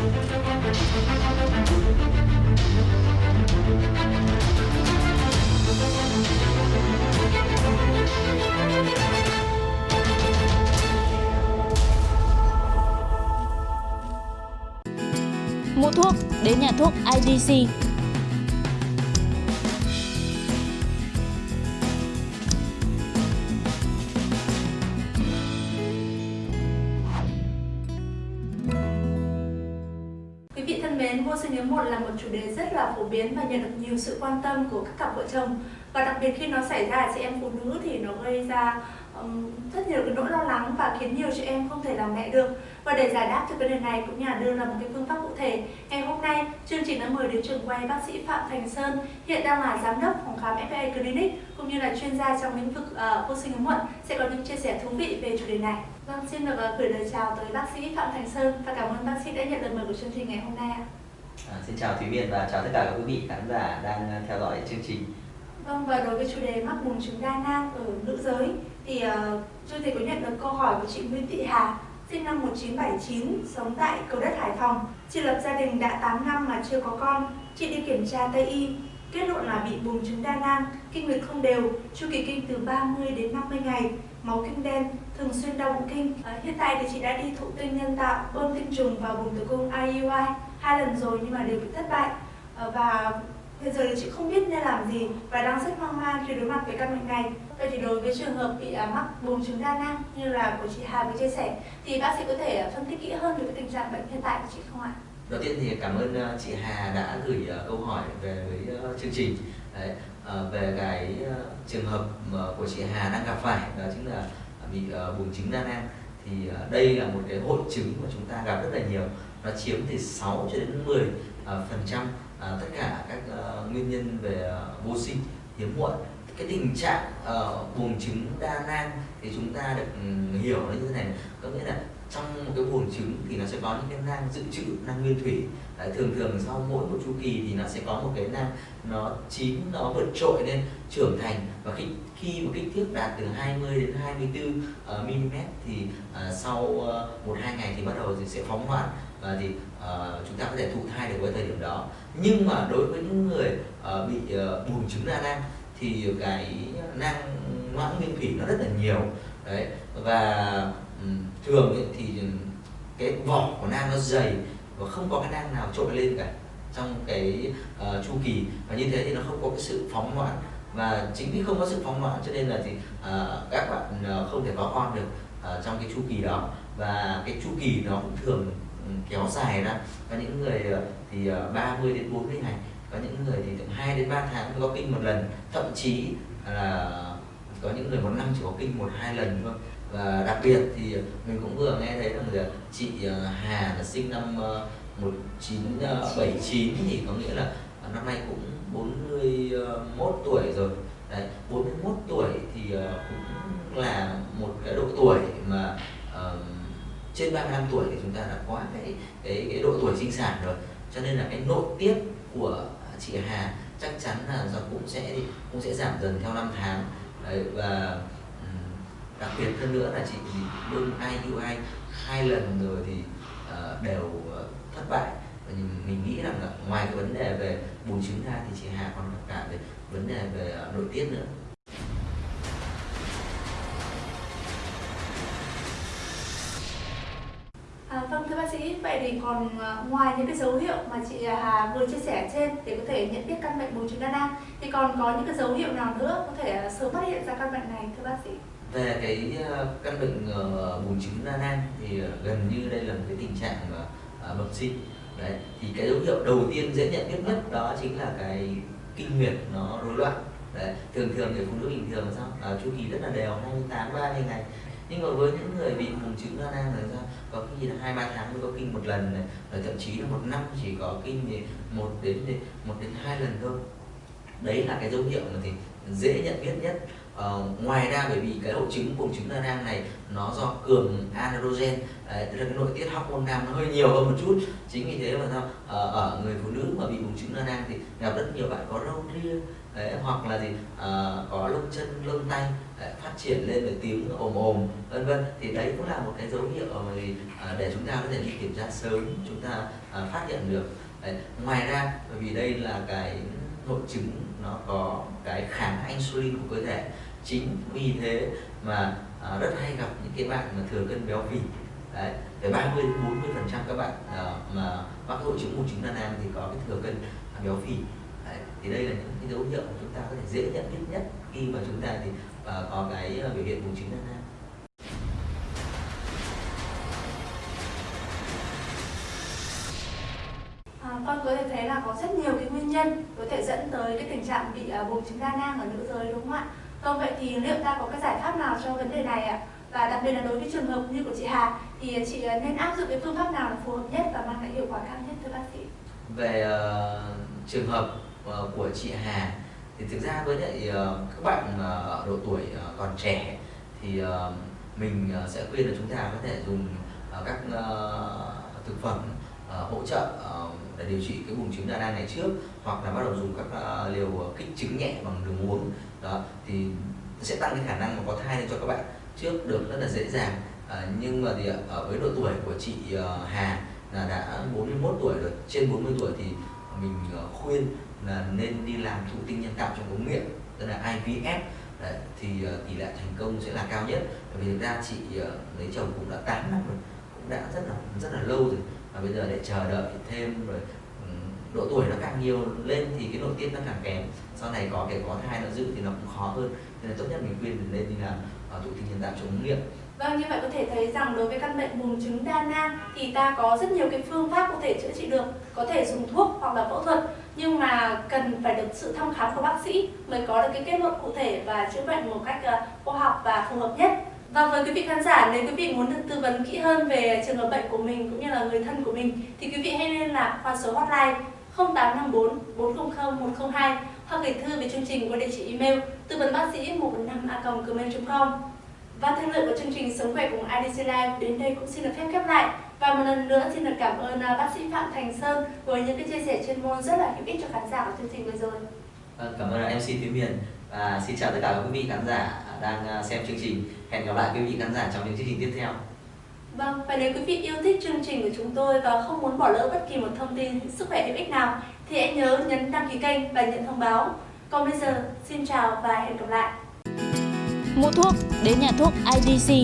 Mua thuốc đến nhà thuốc IDC. Vị thân mến, vô sinh hiếm muộn là một chủ đề rất là phổ biến và nhận được nhiều sự quan tâm của các cặp vợ chồng. Và đặc biệt khi nó xảy ra ở chị em phụ nữ thì nó gây ra um, rất nhiều cái nỗi lo lắng và khiến nhiều chị em không thể làm mẹ được. Và để giải đáp cho vấn đề này cũng như là đưa ra một cái phương pháp cụ thể ngày hôm chương trình đã mời đến trường quay bác sĩ Phạm Thành Sơn hiện đang là giám đốc phòng khám FA Clinic cũng như là chuyên gia trong lĩnh vực uh, vô sinh hiếm muộn sẽ có những chia sẻ thú vị về chủ đề này vâng xin được uh, gửi lời chào tới bác sĩ Phạm Thành Sơn và cảm ơn bác sĩ đã nhận lời mời của chương trình ngày hôm nay ạ. À, xin chào Thúy Miền và chào tất cả các quý vị khán giả đang à, theo dõi chương trình. Vâng và đối với chủ đề mắc buồng trứng đa nang ở nữ giới thì uh, chương trình có nhận được câu hỏi của chị Nguyễn Thị Hà sinh năm 1979 sống tại Cầu Đất Hải Phòng. Chị lập gia đình đã 8 năm mà chưa có con. Chị đi kiểm tra Tây y kết luận là bị buồng trứng đa nang, kinh nguyệt không đều, chu kỳ kinh từ 30 đến 50 ngày, máu kinh đen, thường xuyên đau bụng kinh. À, hiện tại thì chị đã đi thụ tinh nhân tạo, bơm tinh trùng vào buồng tử cung IUI hai lần rồi nhưng mà đều bị thất bại. À, và hiện giờ thì chị không biết nên làm gì và đang rất hoang mang khi đối mặt với căn bệnh này. Vậy thì đối với trường hợp bị à, mắc buồng trứng đa nang như là của chị Hà vừa chia sẻ thì bác sĩ có thể à, phân tích kỹ hơn về tình trạng bệnh hiện tại của chị không ạ? Đầu tiên thì cảm ơn à, chị Hà đã gửi câu hỏi về với chương trình Đấy, về cái trường hợp của chị Hà đang gặp phải đó chính là bị buồng trứng đa nang thì đây là một cái hội chứng mà chúng ta gặp rất là nhiều nó chiếm từ 6 cho đến 10 phần trăm tất cả các nguyên nhân về ờ, vô sinh hiếm muộn. Cái tình trạng uh, buồng trứng đa nang thì chúng ta được um, hiểu nó như thế này có nghĩa là trong một cái buồng trứng thì nó sẽ có những cái nang dự trữ nang nguyên thủy. Đấy, thường thường sau mỗi một chu kỳ thì nó sẽ có một cái nang nó chín nó vượt trội lên trưởng thành. Và khi khi một kích thước đạt từ 20 đến 24 uh, mm thì uh, sau uh, một hai ngày thì bắt đầu thì sẽ phóng loạn và thì uh, chúng ta có thể thụ thai được với thời điểm đó. Nhưng mà đối với những người uh, bị uh, buồng trứng đa nang thì cái nang loãng nguyên thủy nó rất là nhiều. Đấy và um, thường ấy, thì cái vỏ của nang nó dày và không có cái nang nào trội lên cả trong cái uh, chu kỳ. Và như thế thì nó không có cái sự phóng loãng và chính vì không có sự phóng loãng cho nên là thì uh, các bạn uh, không thể có con được uh, trong cái chu kỳ đó. Và cái chu kỳ nó cũng thường kéo dài ra có những người ờ, thì ờ, 30 đến 40 ngày có những người thì từ 2 đến 3 tháng có kinh một lần. Thậm chí là có những người một năm chỉ có kinh một hai lần thôi. Và đặc biệt thì mình cũng vừa nghe thấy rằng là chị ờ, Hà là sinh năm 1979 thì có nghĩa là năm nay cũng 41 tuổi rồi. Đấy, 40 trên 35 tuổi thì chúng ta đã quá cái cái cái độ tuổi sinh sản rồi. Cho nên là cái nội tiết của chị Hà chắc chắn là nó cũng sẽ cũng sẽ giảm dần theo năm tháng. Đấy, và đặc biệt hơn nữa là chị bơi ai yêu ai hai lần rồi thì uh, đều uh, thất bại. Và mình nghĩ rằng là ngoài cái vấn đề về bùn trứng ra thì chị Hà còn gặp cả về vấn đề về uh, nội tiết nữa. Sĩ, vậy thì còn ờ, ngoài những cái dấu hiệu mà chị à, Hà vừa chia sẻ trên để có thể nhận biết căn bệnh buồng trứng đa nang thì còn có những cái dấu hiệu nào nữa có thể ờ, sớm phát hiện ra căn bệnh này thưa bác sĩ? Về cái ờ, căn bệnh bùng buồng trứng đa nang thì gần như đây là một cái tình trạng mà à, bẩm sinh. Đấy, thì cái dấu hiệu đầu tiên dễ nhận biết nhất đó chính là cái kinh nguyệt nó rối loạn. Đấy, thường thường người phụ nữ bình thường là sao? à, chu kỳ rất là đều 28 30 ngày nhưng mà với những người bị buồng chữ đa nang là sao? Có khi là hai ba tháng mới có kinh một lần này rồi thậm chí là một năm chỉ có kinh thì một đến một đến hai lần thôi. Đấy là cái dấu hiệu mà thì dễ nhận biết nhất. Ờ, ngoài ra bởi vì cái hội chứng buồng trứng đa nang này nó do cường androgen. Đấy, tức là cái nội tiết hormone nam nó hơi nhiều hơn một chút. Chính vì thế mà sao? Ờ, ở người phụ nữ mà bị buồng trứng đa nang thì gặp rất nhiều bạn có râu ria đấy, hoặc là gì ờ, có lông chân lông tay phát triển lên về tiếng ồm ồm vân vân. Thì đấy cũng là một cái dấu hiệu à, để chúng ta có thể đi kiểm tra sớm chúng ta à, phát hiện được. Đấy. ngoài ra bởi vì đây là cái hội chứng nó có cái kháng insulin của cơ thể. Chính vì thế mà à, rất hay gặp những cái bạn mà thừa cân béo phì. Đấy tới 30 40 phần trăm các bạn à, mà mắc hội chứng mù chứng đa nang thì có cái thừa cân béo phì. Đấy, thì đây là những cái dấu hiệu mà chúng ta có thể dễ nhận biết nhất khi mà chúng ta thì à, có cái biểu hiện buồng trứng đa nang À, con có thể thấy là có rất nhiều cái nguyên nhân có thể dẫn tới cái tình trạng bị uh, buồng trứng đa nang ở nữ giới đúng không ạ? Vâng vậy thì liệu ta có cái giải pháp nào cho vấn đề này ạ? Và đặc biệt là đối với trường hợp như của chị Hà thì chị uh, nên áp dụng cái phương pháp nào là phù hợp nhất và mang lại hiệu quả cao nhất thưa bác sĩ? Về uh, trường hợp uh, của chị Hà thì thực ra với lại ờ, các bạn ờ, ở độ tuổi ờ, còn trẻ thì mình sẽ khuyên là chúng ta có thể dùng các thực phẩm hỗ trợ để điều trị cái bùng trứng đa nang này trước hoặc là bắt đầu dùng các liều kích trứng nhẹ bằng đường uống. Đó thì sẽ tăng cái khả năng mà có thai lên cho các bạn. Trước được rất là dễ dàng. À, nhưng mà thì ở với độ tuổi của chị Hà là đã 41 tuổi rồi trên 40 tuổi thì mình ờ, khuyên là nên đi làm thụ tinh nhân tạo trong ống nghiệm tức là IVF Đấy, thì uh, tỷ lệ thành công sẽ là cao nhất. Bởi vì thực ra chị uh, lấy chồng cũng đã 8 năm rồi cũng đã rất là rất là lâu rồi. Và bây giờ để chờ đợi thêm rồi độ tuổi nó càng nhiều lên thì cái nội tiết nó càng kém. Sau này có kể có thai nó dự thì nó cũng khó hơn. Nên là tốt nhất mình khuyên nên đi làm thụ tinh nhân tạo chống nghiệm. Vâng, như vậy có thể thấy rằng đối với căn bệnh buồng trứng đa nang thì ta có rất nhiều cái phương pháp có thể chữa trị được, có thể dùng thuốc hoặc là phẫu thuật, nhưng mà cần phải được sự thăm khám của bác sĩ mới có được cái kết luận cụ thể và chữa bệnh một cách ờ, khoa học và phù hợp nhất. Và với quý vị khán giả, nếu quý vị muốn được tư vấn kỹ hơn về trường hợp bệnh của mình cũng như là người thân của mình thì quý vị hãy liên lạc qua số hotline 0854 400 102 hoặc gửi thư về chương trình qua địa chỉ email tư vấn bác sĩ 145 a gmail.com. Và thời lượng của chương trình Sống khỏe cùng IDC Live đến đây cũng xin được phép khép lại. Và một lần nữa xin được cảm ơn à, bác sĩ Phạm Thành Sơn với những cái chia sẻ chuyên môn rất là hữu ích cho khán giả của chương trình vừa rồi. Vâng, cảm ơn MC Thúy Miền và xin chào tất cả các quý vị khán giả đang à, xem chương trình. Hẹn gặp lại quý vị khán giả trong những chương trình tiếp theo. Vâng, và nếu quý vị yêu thích chương trình của chúng tôi và không muốn bỏ lỡ bất kỳ một thông tin sức khỏe hữu ích nào thì hãy nhớ nhấn đăng ký kênh và nhận thông báo. Còn bây giờ, xin chào và hẹn gặp lại. Mua thuốc đến nhà thuốc IDC